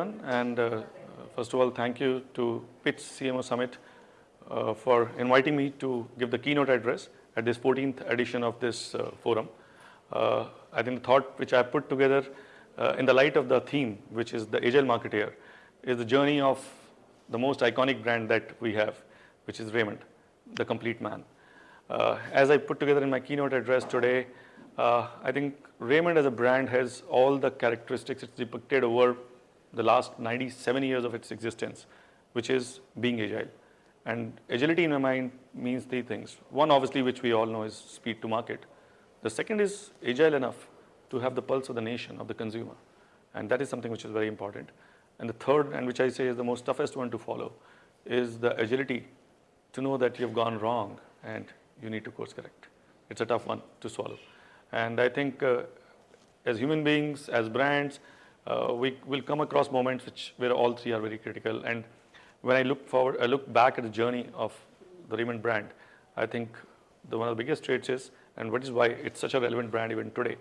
and uh, first of all thank you to Pitch CMO Summit uh, for inviting me to give the keynote address at this 14th edition of this uh, forum. Uh, I think the thought which I put together uh, in the light of the theme which is the agile marketeer is the journey of the most iconic brand that we have which is Raymond, the complete man. Uh, as I put together in my keynote address today, I think Raymond as a brand has all the characteristics it's depicted over the last 97 years of its existence, which is being agile. And agility in my mind means three things. One obviously which we all know is speed to market. The second is agile enough to have the pulse of the nation, of the consumer. And that is something which is very important. And the third, and which I say is the most toughest one to follow, is the agility to know that you've gone wrong and you need to course correct. It's a tough one to swallow. And I think uh, as human beings, as brands, uh, we will come across moments which where all three are very critical. And when I look forward, I look back at the journey of the Raymond brand, I think the one of the biggest traits is, and what is why it's such a relevant brand even today,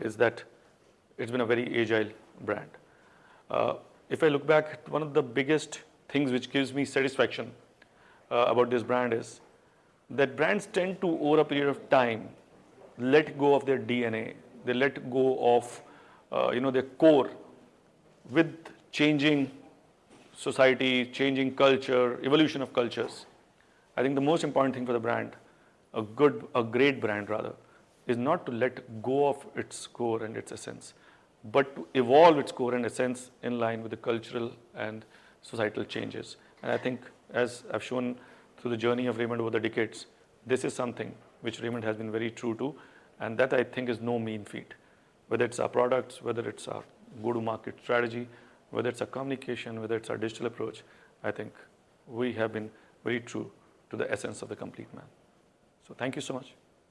is that it's been a very agile brand. Uh, if I look back, one of the biggest things which gives me satisfaction uh, about this brand is that brands tend to, over a period of time, let go of their DNA. They let go of uh, you know, their core with changing society, changing culture, evolution of cultures. I think the most important thing for the brand, a good, a great brand rather, is not to let go of its core and its essence, but to evolve its core and essence in line with the cultural and societal changes. And I think as I've shown through the journey of Raymond over the decades, this is something which Raymond has been very true to, and that I think is no mean feat whether it's our products, whether it's our go-to-market strategy, whether it's our communication, whether it's our digital approach, I think we have been very true to the essence of the complete man. So thank you so much.